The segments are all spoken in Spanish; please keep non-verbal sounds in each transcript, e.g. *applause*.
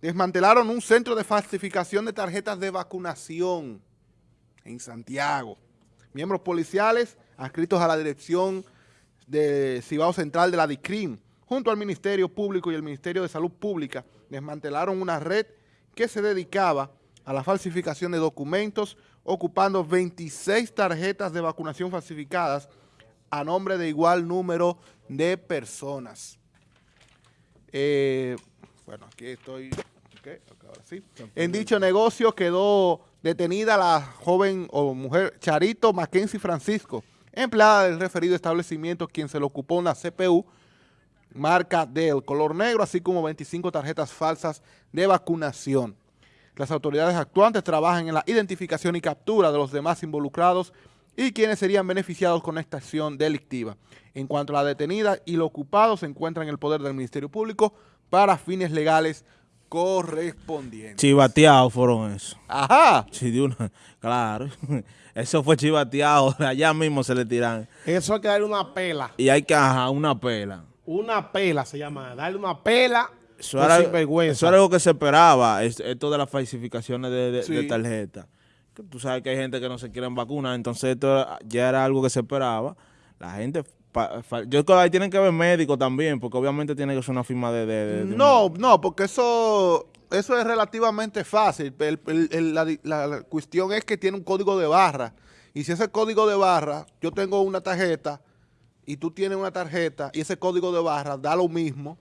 desmantelaron un centro de falsificación de tarjetas de vacunación en Santiago. Miembros policiales adscritos a la dirección de Cibao Central de la DICRIM, junto al Ministerio Público y el Ministerio de Salud Pública, desmantelaron una red que se dedicaba a la falsificación de documentos, ocupando 26 tarjetas de vacunación falsificadas a nombre de igual número de personas. Eh, bueno, aquí estoy... En dicho negocio quedó detenida la joven o mujer Charito Mackenzie Francisco, empleada del referido establecimiento, quien se le ocupó una CPU marca del color negro, así como 25 tarjetas falsas de vacunación. Las autoridades actuantes trabajan en la identificación y captura de los demás involucrados y quienes serían beneficiados con esta acción delictiva. En cuanto a la detenida y lo ocupado, se encuentra en el poder del Ministerio Público para fines legales correspondientes. Chivateados fueron eso. Ajá. Sí, de una, claro. *laughs* Eso fue chivateado. *laughs* Allá mismo se le tiran. Eso hay que darle una pela. Y hay que, ajá, una pela. Una pela se llama. Darle una pela eso era, eso era algo que se esperaba, esto de las falsificaciones de, de, tarjeta. Tú sabes que hay gente que no se quieren vacunar, entonces esto ya era algo que se esperaba. La gente yo creo que ahí tienen que ver médicos también, porque obviamente tiene que ser una firma de... no, no, porque eso eso es relativamente fácil. la, cuestión es que tiene un código de barra. Y si ese código de barra, yo tengo una tarjeta y tú tienes una tarjeta y ese código de barra da lo mismo,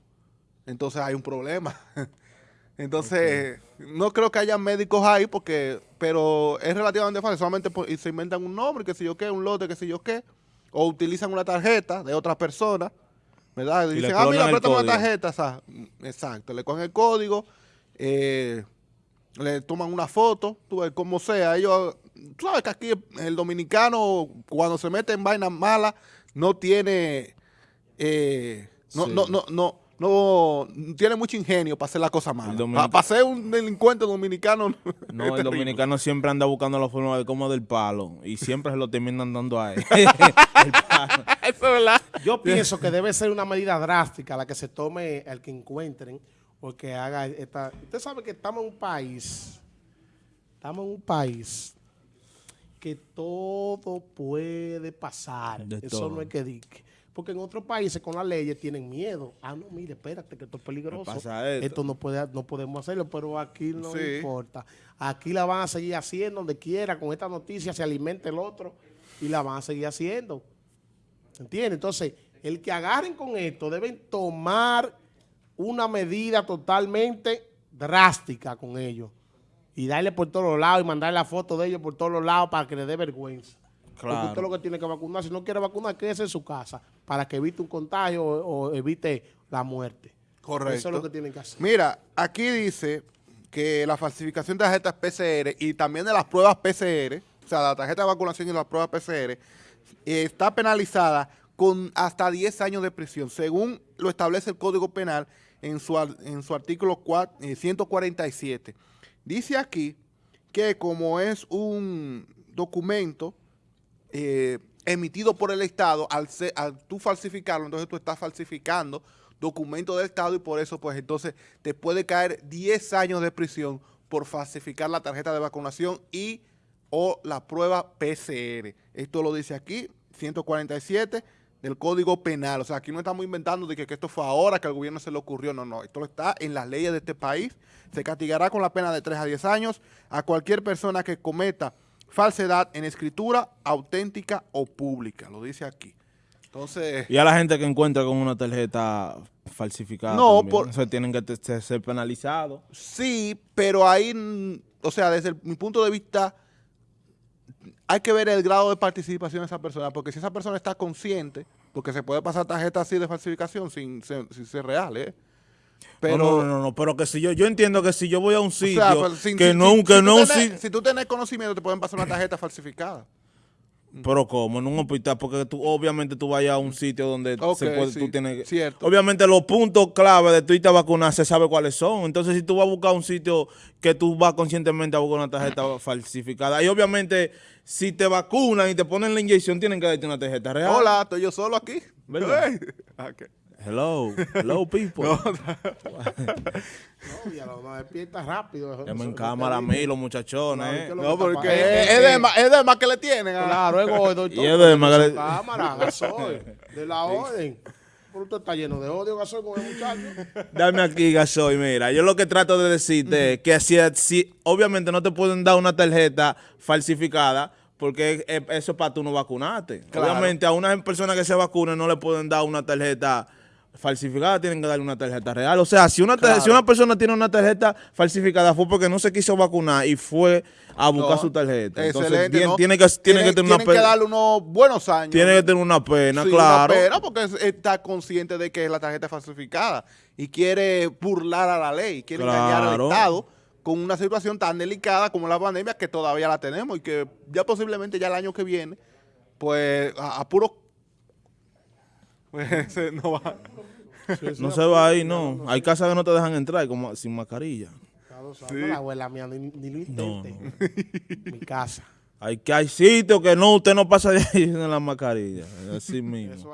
entonces hay un problema. *laughs* entonces, no creo que haya médicos ahí, porque pero es relativamente fácil. Solamente se inventan un nombre, que sé yo qué, un lote, que sé yo qué o utilizan una tarjeta de otra persona, ¿verdad? Y dicen, ah, mira, préstame una tarjeta, exacto, le cogen el código, eh, le toman una foto, tú ves, como sea, ellos, tú sabes que aquí el dominicano cuando se mete en vainas malas no tiene, eh, no, no, no, no, no tiene mucho ingenio para hacer la cosa mala. Para, ser un delincuente dominicano. No, el dominicano siempre anda buscando la forma de cómo del palo y siempre se lo terminan dando a él. *laughs* *laughs* Eso es verdad. Yo pienso que debe ser una medida drástica la que se tome el que encuentren o que haga esta. Usted sabe que estamos en un país, estamos en un país que todo puede pasar. Eso no es que diga. Porque en otros países con las leyes tienen miedo. Ah, no, mire, espérate, que esto es peligroso. Esto? no, puede, no podemos hacerlo, pero aquí no importa. Aquí la van a seguir haciendo donde quiera. Con esta noticia se alimenta el otro y la van a seguir haciendo. ¿Entiendes? Entonces, el que agarren con esto deben tomar una medida totalmente drástica con ellos. Y darle por todos los lados y mandar la foto de ellos por todos los lados para que le dé vergüenza. Claro. Porque usted lo que tiene que vacunar, si no quiere vacunar, quédese en su casa para que evite un contagio o, evite la muerte. Correcto. Eso es lo que tienen que hacer. Mira, aquí dice que la falsificación de tarjetas PCR y también de las pruebas PCR, o sea, la tarjeta de vacunación y las pruebas PCR, está penalizada con hasta 10 años de prisión, según lo establece el Código Penal en su, en su artículo 147. Eh, dice aquí que como es un documento eh, emitido por el Estado, al, tú falsificarlo, entonces tú estás falsificando documentos del Estado y por eso pues entonces te puede caer 10 años de prisión por falsificar la tarjeta de vacunación y o la prueba PCR. Esto lo dice aquí, 147 del Código Penal. O sea, aquí no estamos inventando de que, que, esto fue ahora que al gobierno se le ocurrió. No, no. Esto está en las leyes de este país. Se castigará con la pena de 3 a 10 años a cualquier persona que cometa falsedad en escritura auténtica o pública, lo dice aquí. Entonces... Y a la gente que encuentra con una tarjeta falsificada no, por, tienen que ser penalizados. Sí, pero ahí, o sea, desde mi punto de vista, hay que ver el grado de participación de esa persona, porque si esa persona está consciente, porque se puede pasar tarjeta así de falsificación sin, sin ser real, ¿eh? Pero, no, no, no, pero que si yo, yo entiendo que si yo voy a un sitio, que no, si, que no si tú tenés conocimiento, te pueden pasar una tarjeta falsificada. Pero como en un hospital, porque tú obviamente tú vayas a un sitio donde se puede, tú tienes... Cierto. Obviamente los puntos clave de tu irte a vacunar se sabe cuáles son. Entonces si tú vas a buscar un sitio que tú vas conscientemente a buscar una tarjeta falsificada, y obviamente si te vacunan y te ponen la inyección, tienen que darte una tarjeta real. Hola, estoy yo solo aquí. ¿Verdad? *laughs* okay. Hello, hello *laughs* people. No, ya *laughs* lo no despierta rápido. Me en cámara a mí, los muchachones. eh. No, porque es, es de más, es de más que le tienen. ah. Claro, es gordo. Y es de más que le- Cámara, *laughs* gasoil, de la orden. Pero usted está lleno de odio, gasoil, con el muchacho. Dame aquí, gasoil, mira. Yo lo que trato de decirte es que si, si obviamente no te pueden dar una tarjeta falsificada, porque eh, eso es para tú no vacunarte. Claro. Obviamente a una persona que se vacune no le pueden dar una tarjeta falsificada, tienen que darle una tarjeta real. O sea, si una, Claro. si una persona tiene una tarjeta falsificada fue porque no se quiso vacunar y fue a buscar No, su tarjeta. Entonces, excelente, tiene, ¿no? tiene que, tiene que tener una tienen que pena. darle unos buenos años. Tiene que tener una pena, Sí, claro. una pena porque es- está consciente de que la tarjeta es falsificada y quiere burlar a la ley, quiere engañar al Claro. Estado con una situación tan delicada como la pandemia que todavía la tenemos y que ya posiblemente ya el año que viene, pues a, a puro... Pues, se- no va. No se va ahí, no. Hay casas que no te dejan entrar como sin mascarilla. Sabe, La abuela mía ni, ni lo intente. *laughs* Mi casa. Hay que hay sitios que no, usted no pasa de ahí *laughs* en la mascarilla. Así mismo. Eso